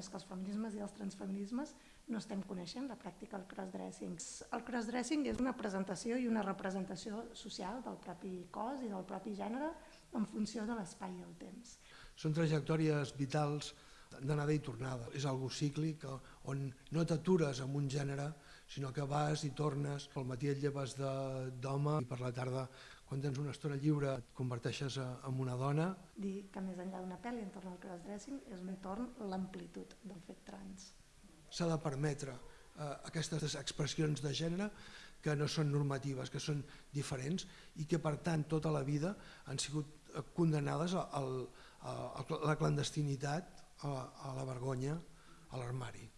és que els feminismes i els transfeminismes no estem coneixent la pràctica del crossdressing. El crossdressing és una presentació i una representació social del propi cos i del propi gènere en funció de l'espai i el temps. Són trajectòries vitals d'anada i tornada. És algo cíclic on no t'atures amb un gènere, sinó que vas i tornes. Al matí et lleves d'home i per la tarda, quan tens una estona lliure, et converteixes en una dona. Dir que més enllà d'una pel·li entorn al crossdressing és un torn l'amplitud del fet trans s'ha de permetre eh, aquestes expressions de gènere que no són normatives, que són diferents i que per tant tota la vida han sigut eh, condenades a, a, a la clandestinitat, a, a la vergonya, a l'armari.